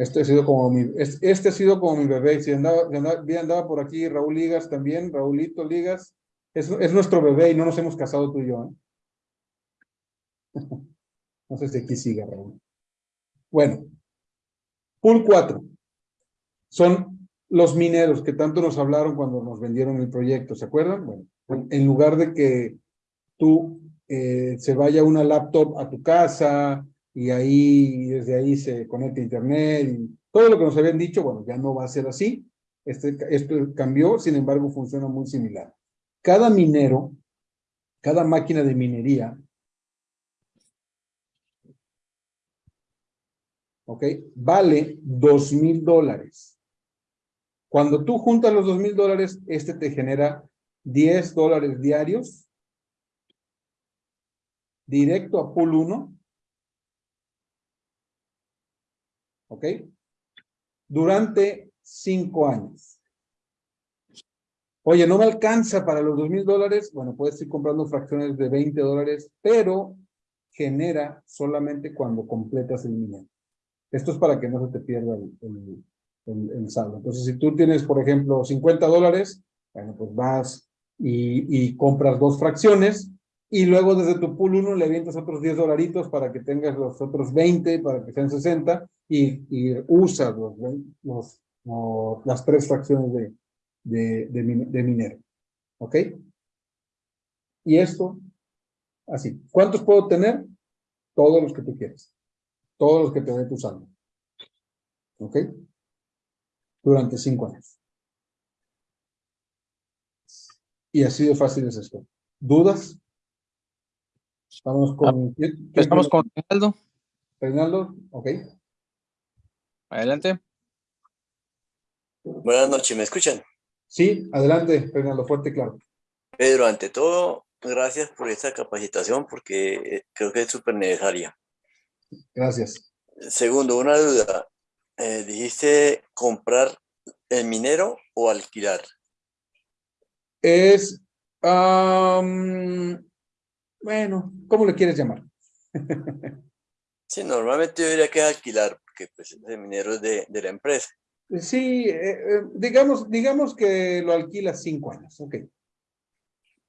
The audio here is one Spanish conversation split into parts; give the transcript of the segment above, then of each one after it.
Este ha sido como mi, este, ha sido como mi bebé. Si andaba, andaba, andaba por aquí Raúl Ligas también, Raulito Ligas. Es, es nuestro bebé y no nos hemos casado tú y yo. ¿eh? No sé si aquí sigue Raúl. Bueno, pool 4. Son los mineros que tanto nos hablaron cuando nos vendieron el proyecto, ¿se acuerdan? Bueno, en lugar de que tú eh, se vaya una laptop a tu casa y ahí, desde ahí se conecta internet y todo lo que nos habían dicho, bueno, ya no va a ser así. Este, esto cambió, sin embargo, funciona muy similar. Cada minero, cada máquina de minería, ¿ok? Vale dos mil dólares. Cuando tú juntas los dos mil dólares, este te genera 10 dólares diarios directo a pool 1. ¿Ok? Durante cinco años. Oye, no me alcanza para los dos mil dólares. Bueno, puedes ir comprando fracciones de 20 dólares, pero genera solamente cuando completas el minero. Esto es para que no se te pierda el, saldo. Entonces, si tú tienes, por ejemplo, 50 dólares, bueno, pues vas y compras dos fracciones y luego desde tu pool 1 le avientas otros 10 dolaritos para que tengas los otros 20, para que sean 60, y, y usas los, los, las tres fracciones de, de, de, minero. ¿Ok? Y esto, así. ¿Cuántos puedo tener? Todos los que tú quieras. Todos los que te tu usando. ¿Ok? Durante cinco años. Y así de fácil es esto. ¿Dudas? Estamos con... Ah, estamos con Reinaldo. Reinaldo, ok. Adelante. Buenas noches, ¿me escuchan? Sí, adelante, Reinaldo, fuerte y claro. Pedro, ante todo, gracias por esta capacitación porque eh, creo que es súper necesaria. Gracias. Segundo, una duda. Eh, dijiste comprar el minero o alquilar. Es, bueno, ¿cómo le quieres llamar? sí, normalmente yo diría que es alquilar, porque pues el minero es de, de la empresa. Sí, eh, eh, digamos, digamos que lo alquilas cinco años, ok.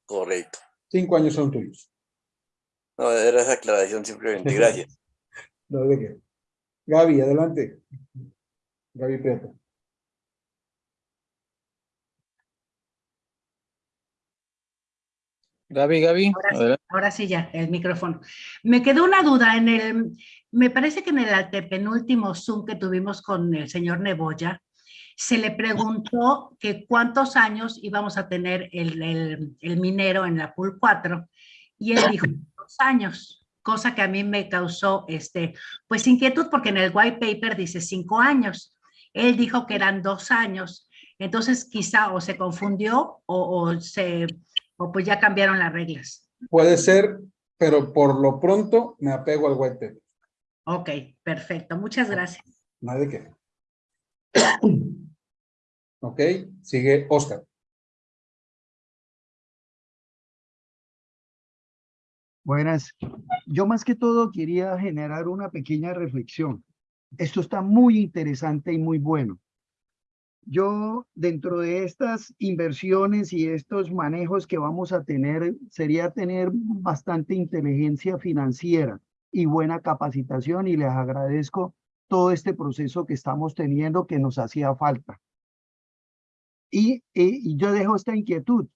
Correcto. Cinco años son tuyos. No, era esa aclaración simplemente, gracias. no, de qué. Gaby, adelante. Gaby Prieto. Gaby, Gaby. Ahora, sí ya, el micrófono. Me quedó una duda en el, me parece que en el penúltimo Zoom que tuvimos con el señor Neboya, se le preguntó que cuántos años íbamos a tener el, el, minero en la pool 4 y él dijo dos años, cosa que a mí me causó este, pues inquietud porque en el white paper dice cinco años. Él dijo que eran dos años. Entonces quizá o se confundió o, o se o pues ya cambiaron las reglas. Puede ser, pero por lo pronto me apego al white paper. Ok, perfecto. Muchas gracias. No hay de qué. ok, sigue Oscar. Buenas. Yo más que todo quería generar una pequeña reflexión. Esto está muy interesante y muy bueno. Yo, dentro de estas inversiones y estos manejos que vamos a tener, sería tener bastante inteligencia financiera y buena capacitación y les agradezco todo este proceso que estamos teniendo que nos hacía falta. Y, y, yo dejo esta inquietud.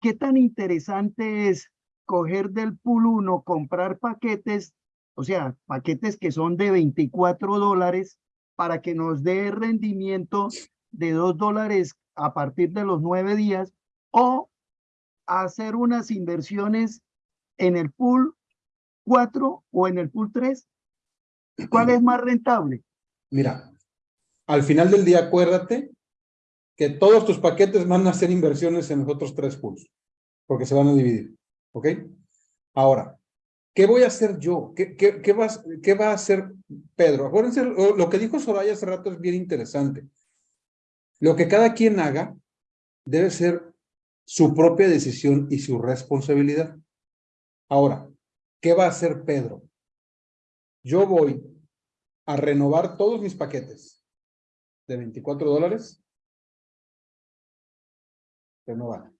¿Qué tan interesante es coger del pool 1, comprar paquetes, o sea, paquetes que son de 24 dólares para que nos dé rendimiento de dos dólares a partir de los nueve días o hacer unas inversiones en el pool 4 o en el pool 3? ¿Cuál es más rentable? Mira, al final del día acuérdate que todos tus paquetes van a hacer inversiones en los otros tres pools, porque se van a dividir, ¿ok? Ahora, ¿qué voy a hacer yo? ¿Qué, qué, qué, va, qué va a hacer Pedro? Acuérdense, lo que dijo Soraya hace rato es bien interesante. Lo que cada quien haga debe ser su propia decisión y su responsabilidad. Ahora, ¿qué va a hacer Pedro? Yo voy a renovar todos mis paquetes de 24 dólares. Renovar.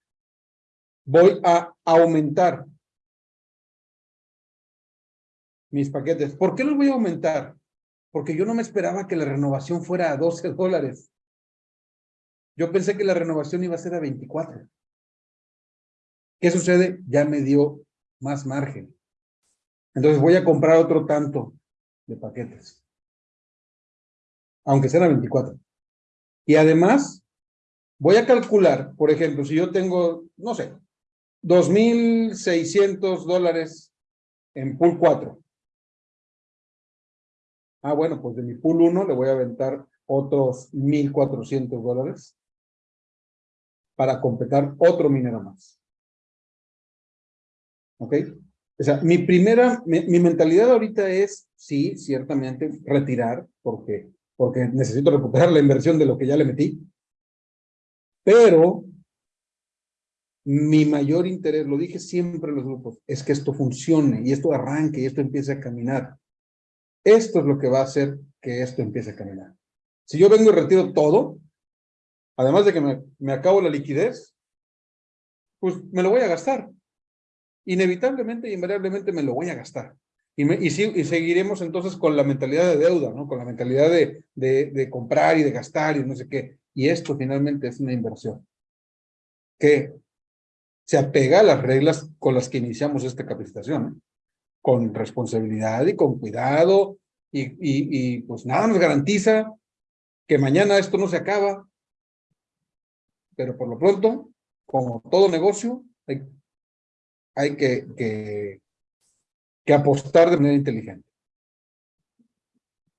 Voy a aumentar mis paquetes. ¿Por qué los voy a aumentar? Porque yo no me esperaba que la renovación fuera a 12 dólares. Yo pensé que la renovación iba a ser a 24. ¿Qué sucede? Ya me dio más margen. Entonces voy a comprar otro tanto de paquetes. Aunque sean a 24. Y además, voy a calcular, por ejemplo, si yo tengo, no sé, 2,600 dólares en pool 4. Ah, bueno, pues de mi pool 1 le voy a aventar otros 1,400 dólares para completar otro minero más. ¿Ok? O sea, mi primera, mi, mentalidad ahorita es, sí, ciertamente, retirar, porque, porque necesito recuperar la inversión de lo que ya le metí. Pero mi mayor interés, lo dije siempre en los grupos, es que esto funcione y esto arranque y esto empiece a caminar. Esto es lo que va a hacer que esto empiece a caminar. Si yo vengo y retiro todo, además de que me, me acabo la liquidez, pues me lo voy a gastar inevitablemente invariablemente me lo voy a gastar. Y, me, y, y, seguiremos entonces con la mentalidad de deuda, ¿no? Con la mentalidad de, de, comprar y de gastar y no sé qué. Y esto finalmente es una inversión que se apega a las reglas con las que iniciamos esta capacitación. Con responsabilidad y con cuidado y, y pues nada nos garantiza que mañana esto no se acaba. Pero por lo pronto, como todo negocio, hay hay que, que, que, apostar de manera inteligente.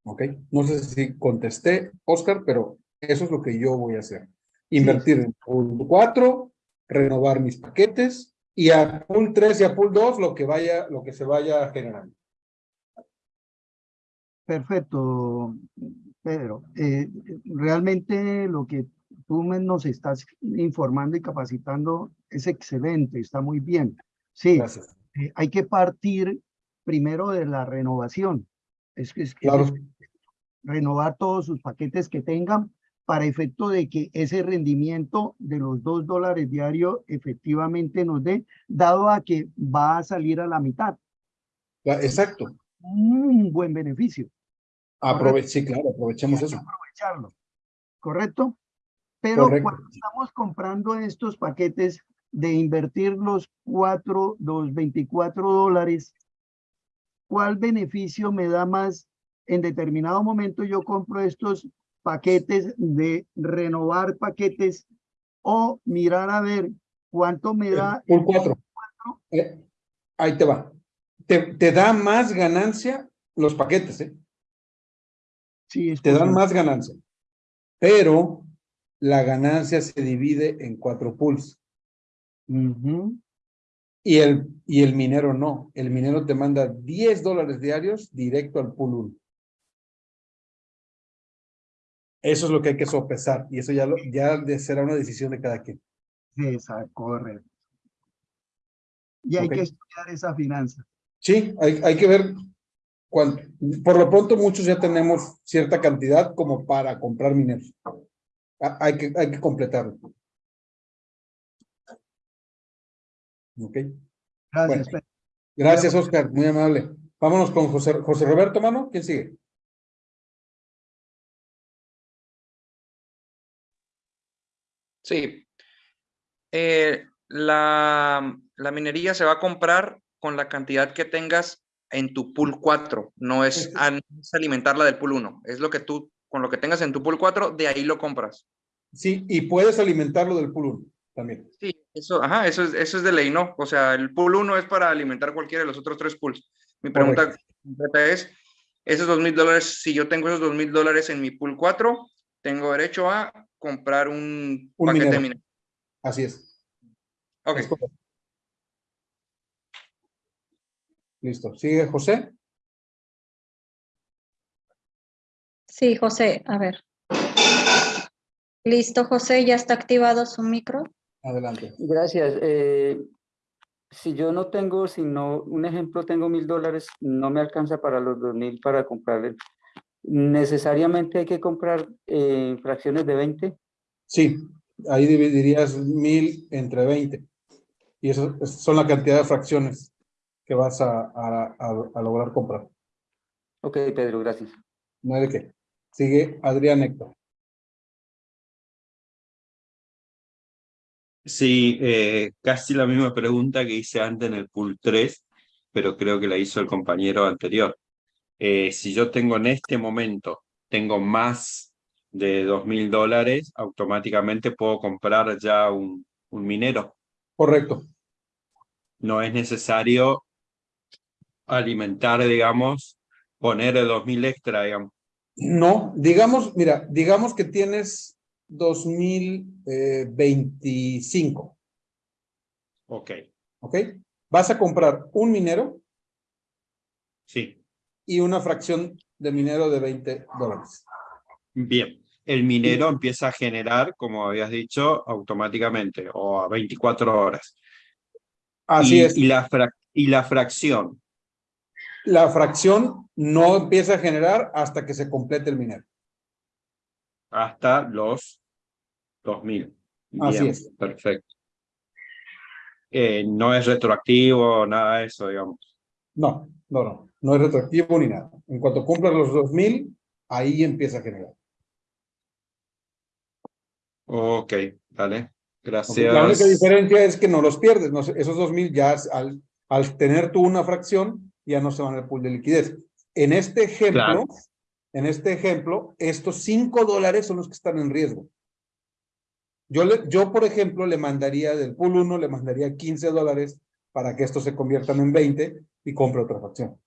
¿Ok? No sé si contesté, Oscar, pero eso es lo que yo voy a hacer. Invertir en pool 4, renovar mis paquetes y a pool 3 y a pool 2 lo que, vaya, lo que se vaya generando. Perfecto, Pedro. Eh, realmente lo que tú nos estás informando y capacitando es excelente, está muy bien. Sí, eh, hay que partir primero de la renovación. Es que es, claro. es renovar todos sus paquetes que tengan para efecto de que ese rendimiento de los dos dólares diario efectivamente nos dé, dado a que va a salir a la mitad. Exacto. Un buen beneficio. Aprove sí, claro, aprovechemos eso. Aprovecharlo. ¿Correcto? Pero Correcto. cuando estamos comprando estos paquetes, de invertir los cuatro, los 24 dólares, ¿cuál beneficio me da más? En determinado momento yo compro estos paquetes de renovar paquetes o mirar a ver cuánto me da. Por cuatro. Eh, ahí te va. Te, te, da más ganancia los paquetes, ¿eh? Sí, es te dan más ganancia. Pero la ganancia se divide en cuatro pools. Uh -huh. y, el, y el minero no. El minero te manda 10 dólares diarios directo al pool 1. Eso es lo que hay que sopesar. Y eso ya, lo, ya será una decisión de cada quien. Exacto, correcto. Y hay okay. que estudiar esa finanza. Sí, hay, hay que ver cuánto. Por lo pronto muchos ya tenemos cierta cantidad como para comprar mineros. Hay que, hay que completarlo. Ok. Gracias. Bueno, gracias, Oscar. Muy amable. Vámonos con José, José Roberto, mano. ¿Quién sigue? Sí. Eh, la, la, minería se va a comprar con la cantidad que tengas en tu pool 4. No es, a, no es alimentarla del pool 1. Es lo que tú, con lo que tengas en tu pool 4, de ahí lo compras. Sí, y puedes alimentarlo del pool 1 también. Sí, eso, ajá, eso es, eso es de ley, ¿no? O sea, el pool 1 es para alimentar cualquiera de los otros tres pools. Mi pregunta completa es, esos dos mil dólares, si yo tengo esos dos mil dólares en mi pool 4, tengo derecho a comprar un, un paquete minero. de minero. Así es. Ok. Es Listo. ¿Sigue José? Sí, José, a ver. Listo, José, ya está activado su micro. Adelante. Gracias. Eh, si yo no tengo, si no, un ejemplo, tengo mil dólares, no me alcanza para los dos mil para comprar el, ¿necesariamente hay que comprar eh, fracciones de 20? Sí, ahí dividirías mil entre 20. Y eso es- son la cantidad de fracciones que vas a, a- a- a lograr comprar. Ok, Pedro, gracias. No hay de qué. Sigue Adrián Héctor. Sí, eh, casi la misma pregunta que hice antes en el pool 3, pero creo que la hizo el compañero anterior. Eh, si yo tengo en este momento, tengo más de dos mil dólares, automáticamente puedo comprar ya un, un minero. Correcto. No es necesario alimentar, digamos, poner el 2000 extra, digamos. No, digamos, mira, digamos que tienes 2025, Ok, ¿ok? Vas a comprar un minero sí. y una fracción de minero de 20 dólares. Bien. El minero empieza a generar, como habías dicho, automáticamente o a 24 horas. Así y, es. Y la, frac- y la fracción, La fracción no empieza a generar hasta que se complete el minero. hasta los 2000. Así Bien, es. Perfecto. Eh, no es retroactivo, nada de eso, digamos. No, no, no. No es retroactivo ni nada. En cuanto cumplas los 2000, ahí empieza a generar. Ok, dale. Gracias. La única diferencia es que no los pierdes. no esos 2000 ya al, al tener tú una fracción, ya no se van al pool de liquidez. En este ejemplo, Claro. en este ejemplo, estos 5 dólares son los que están en riesgo. Yo, le, yo, por ejemplo, le mandaría del pool 1, le mandaría 15 dólares para que estos se conviertan en 20 y compre otra fracción.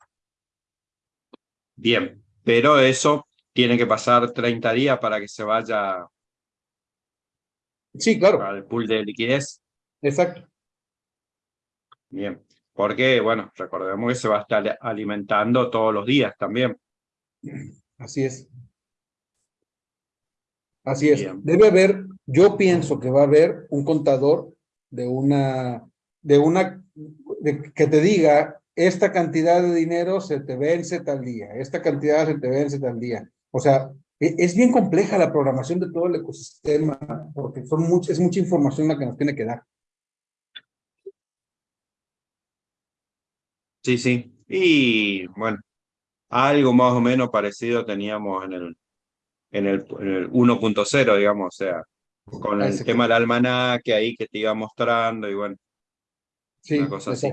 Bien, pero eso tiene que pasar 30 días para que se vaya Sí, claro, al pool de liquidez. exacto. Bien, porque, bueno, recordemos que se va a estar alimentando todos los días también. Así es. Así es. Bien. Debe haber, yo pienso que va a haber un contador de una, de una, de- que te diga, esta cantidad de dinero se te vence tal día, esta cantidad se te vence tal día. O sea, e- es bien compleja la programación de todo el ecosistema, porque son much- es mucha información la que nos tiene que dar. Sí, sí. Y bueno, algo más o menos parecido teníamos en el, en el, en el 1.0, digamos, o sea, con el tema del almanaque ahí que te iba mostrando y bueno, Sí, una cosa así.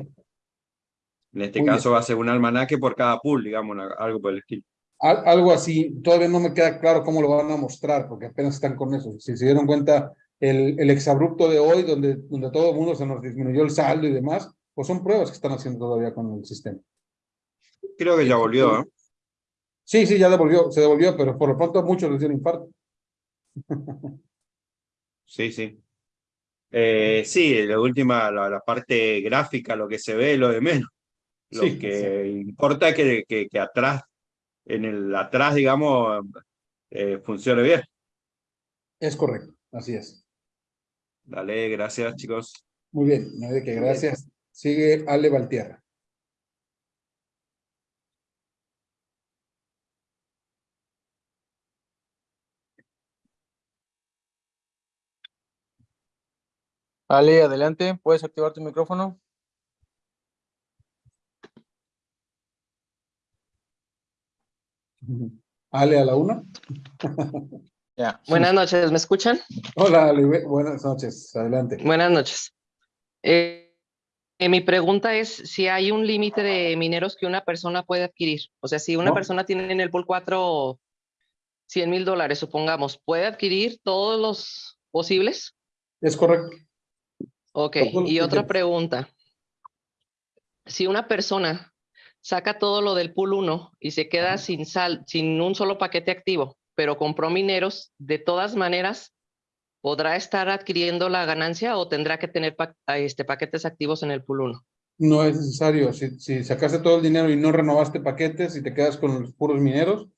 En este Muy caso va a ser un almanaque por cada pool, digamos, una- algo por el estilo. Al- algo así, todavía no me queda claro cómo lo van a mostrar, porque apenas están con eso. Si se dieron cuenta, el, el exabrupto de hoy, donde, donde todo el mundo se nos disminuyó el saldo y demás, pues son pruebas que están haciendo todavía con el sistema. Creo que ya volvió, ¿eh? Sí, sí, ya devolvió, se devolvió, pero por lo pronto a muchos les dio un infarto. Sí, sí. Eh, sí, la última, la, la parte gráfica, lo que se ve, lo de menos. Lo Sí, que importa es que, que, que atrás, en el atrás, digamos, eh, funcione bien. Es correcto, así es. Dale, gracias, chicos. Muy bien, no de qué, gracias. Sigue Ale Valtierra. Ale, adelante, puedes activar tu micrófono. Ale a la una. Ya. Buenas noches, ¿me escuchan? Hola Ale, bu- buenas noches, adelante. Buenas noches. Eh, eh, mi pregunta es si hay un límite de mineros que una persona puede adquirir. O sea, si una No. persona tiene en el pool 4 100 mil dólares, supongamos, ¿puede adquirir todos los posibles? Es correcto. Ok, y otra pregunta. Si una persona saca todo lo del pool 1 y se queda sin sal, sin un solo paquete activo, pero compró mineros, de todas maneras, ¿podrá estar adquiriendo la ganancia o tendrá que tener pa- a este, paquetes activos en el pool 1? No es necesario. Si, si sacaste todo el dinero y no renovaste paquetes y te quedas con los puros mineros,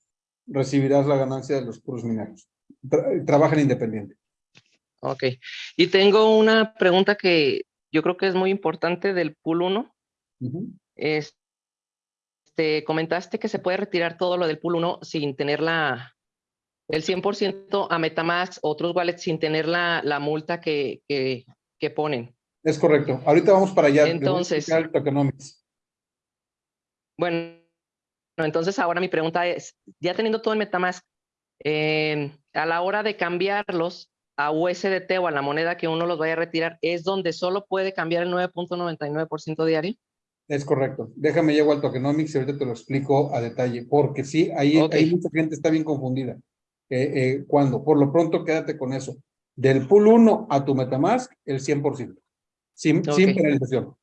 recibirás la ganancia de los puros mineros. Tra- trabajan independiente. Ok. Y tengo una pregunta que yo creo que es muy importante del pool 1. Ujú. Este, este, comentaste que se puede retirar todo lo del pool 1 sin tener la, el 100% a Metamask, otros wallets sin tener la, la multa que, que, que ponen. Es correcto. Ahorita vamos para allá. Entonces- explicar el tokenomics. Bueno, entonces ahora mi pregunta es, ya teniendo todo en Metamask, eh, a la hora de cambiarlos a USDT o a la moneda que uno los vaya a retirar, ¿es donde solo puede cambiar el 9.99% diario? Es correcto. Déjame llego al tokenomics y ahorita te lo explico a detalle, porque sí, ahí, Ok. ahí mucha gente está bien confundida. Eh, eh, cuando, por lo pronto, quédate con eso. Del pool 1 a tu Metamask, el 100%. Sin, sin penalización.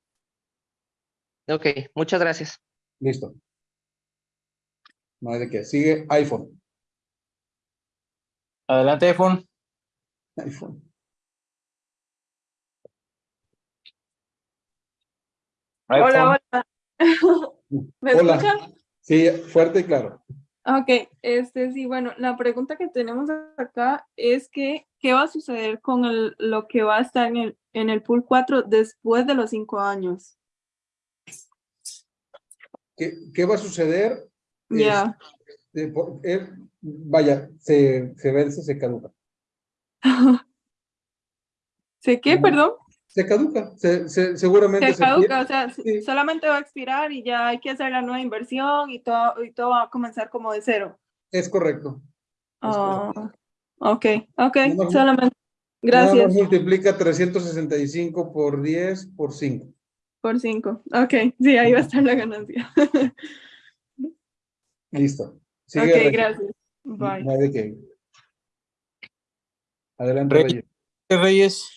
Ok, muchas gracias. Listo. No hay de qué. Sigue iPhone. Adelante, iPhone. iPhone. iPhone. Hola, hola. ¿Me Hola. escuchan? Sí, fuerte y claro. Ok, este sí, bueno, la pregunta que tenemos acá es que, ¿qué va a suceder con el- lo que va a estar en el, en el pool 4 después de los cinco años? ¿Qué, qué va a suceder? Ya, Este, eh, vaya, se, se vence, se caduca. ¿sé qué, perdón? Se caduca. Se, se- seguramente Se caduca, o sea, Sí. solamente va a expirar y ya hay que hacer la nueva inversión y todo, y todo va a comenzar como de cero. Es correcto. Es correcto. ok, ok, solamente. Nada más Gracias multiplica 365 por 10 por 5. por cinco. Ok, sí, ahí va a estar la ganancia. Listo. Sigue Ok, gracias. Bye. Qué. Adelante, Reyes. Reyes.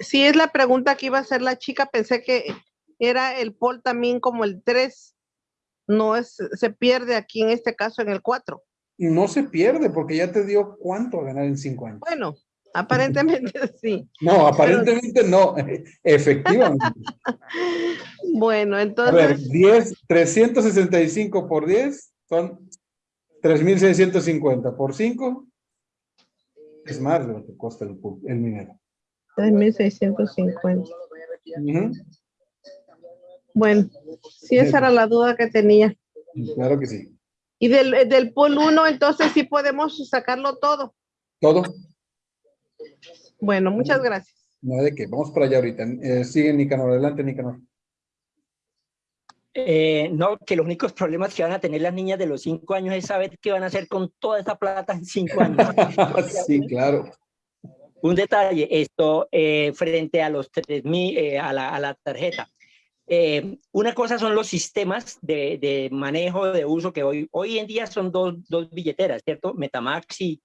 Sí, es la pregunta que iba a hacer la chica. Pensé que era el pol también como el 3. No es, se pierde aquí en este caso en el 4. No se pierde porque ya te dio cuánto a ganar en 5 años. Bueno, aparentemente sí. No, aparentemente no. Efectivamente. Bueno, A ver, entonces, 10, 365 por 10 son 3,650 por 5. Es más de lo que cuesta el, el minero. 3.650. Ujú. Bueno, sí, esa era la duda que tenía. Claro que sí. Y del, del pol 1, entonces sí podemos sacarlo todo. Todo. Bueno, muchas gracias. No hay de qué. Vamos para allá ahorita. Eh, sigue Nicanor. Adelante, Nicanor. Eh, no, que los únicos problemas que van a tener las niñas de los cinco años es saber qué van a hacer con toda esa plata en cinco años. sí, claro. Un detalle, esto eh, frente a los 3.000, eh, a, la, a la tarjeta. Eh, una cosa son los sistemas de, de manejo, de uso, que hoy, hoy en día son dos, dos billeteras, ¿cierto? Metamax y,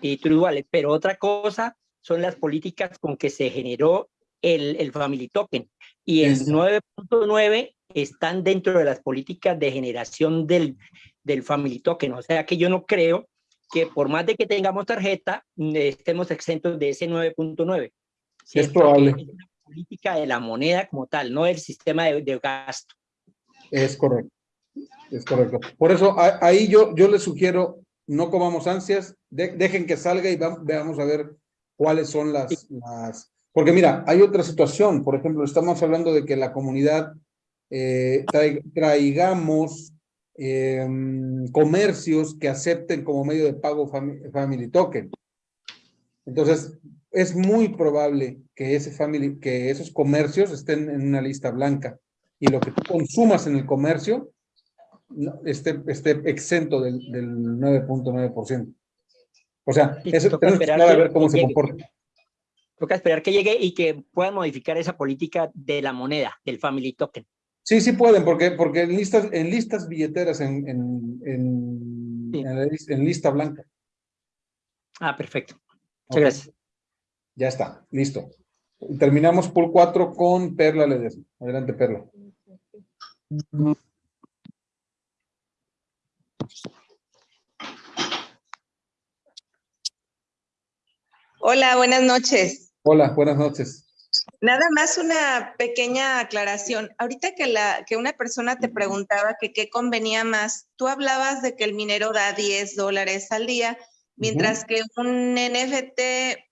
y True Wallet, pero otra cosa son las políticas con que se generó el, el Family Token. Y el 9.9 están dentro de las políticas de generación del, del Family Token. O sea que yo no creo que por más de que tengamos tarjeta, mm, estemos exentos de ese 9.9. Es probable. Es una política de la moneda como tal, no del sistema de, de gasto. Es correcto. Es correcto. Por eso ahí yo, yo les sugiero, no comamos ansias, de- dejen que salga y veamos a ver cuáles son las, las... Porque mira, hay otra situación. Por ejemplo, estamos hablando de que la comunidad eh, trai- traigamos em, comercios que acepten como medio de pago fami- Family Token. Entonces, es muy probable que, ese family, que esos comercios estén en una lista blanca y lo que tú consumas en el comercio no, esté, esté exento del, del 9.9%. O sea, eso tenemos que esperar a ver cómo se llegue. comporta. Toca esperar que llegue y que puedan modificar esa política de la moneda, del Family Token. Sí, sí pueden, porque, porque en listas, en listas billeteras, en, en, en, en la lis- en lista blanca. Ah, perfecto. Muchas gracias. Ya está, listo. Terminamos por 4 con Perla Ledesma. Adelante, Perla. Hola, buenas noches. Hola, buenas noches. Nada más una pequeña aclaración. Ahorita que, la, que una persona te preguntaba que qué convenía más, tú hablabas de que el minero da 10 dólares al día, mientras que un NFT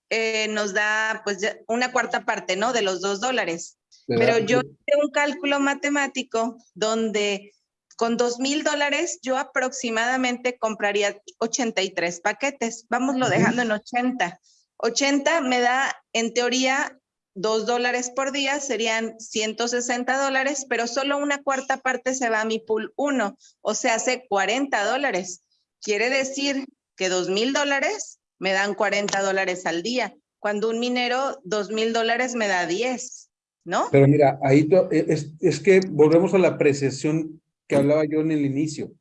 eh, nos da pues una cuarta parte, ¿no? De los dos dólares. Le Pero yo hice un cálculo matemático donde con dos mil dólares yo aproximadamente compraría 83 paquetes. Vámoslo Ujú. dejando en 80. 80 me da, en teoría, dos dólares por día, serían 160 dólares, pero solo una cuarta parte se va a mi pool 1, o sea, hace 40 dólares. Quiere decir que dos mil dólares me dan 40 dólares al día, cuando un minero dos mil dólares me da 10, ¿no? Pero mira, ahí e, es, es que volvemos a la apreciación que hablaba yo en el inicio.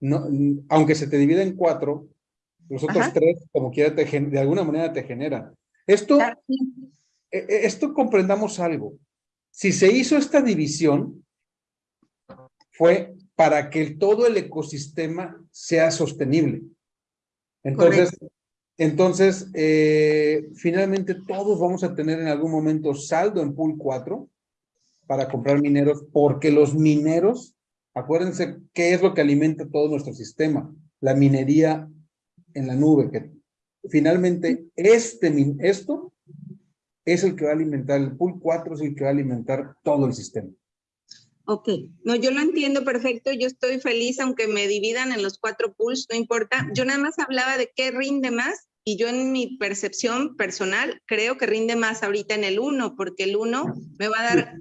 No, aunque se te divida en cuatro, los otros Ajá. tres, como quiera, te de alguna manera te generan. Esto, esto comprendamos algo. Si se hizo esta división, fue para que todo el ecosistema sea sostenible. Entonces, entonces eh, finalmente todos vamos a tener en algún momento saldo en pool 4 para comprar mineros, porque los mineros, acuérdense qué es lo que alimenta todo nuestro sistema, la minería en la nube, que finalmente este, esto es el que va a alimentar, el pool 4 es el que va a alimentar todo el sistema. Ok, no, yo lo entiendo perfecto, yo estoy feliz aunque me dividan en los cuatro pools, no importa. Yo nada más hablaba de qué rinde más y yo en mi percepción personal creo que rinde más ahorita en el uno, porque el uno me va a dar,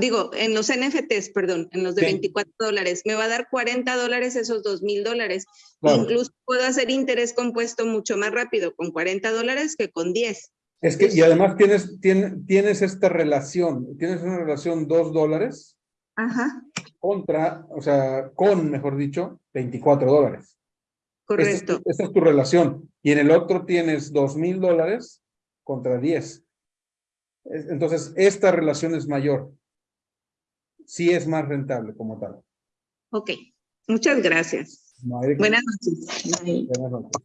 digo, en los NFTs, perdón, en los de Sí. 24 dólares, me va a dar 40 dólares esos 2 mil dólares. Claro. Incluso puedo hacer interés compuesto mucho más rápido con 40 dólares que con 10. Es que, y además tienes, tienes, tienes esta relación, tienes una relación dos dólares Ajá, contra, o sea, con, mejor dicho, 24 dólares. correcto. Esa, esa es tu relación. Y en el otro tienes dos mil dólares contra 10. Es- Entonces, esta relación es mayor. Sí es más rentable como tal. Ok, muchas gracias. No. Buenas noches. Buenas noches.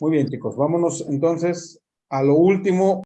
Muy bien, chicos. Vámonos entonces a lo último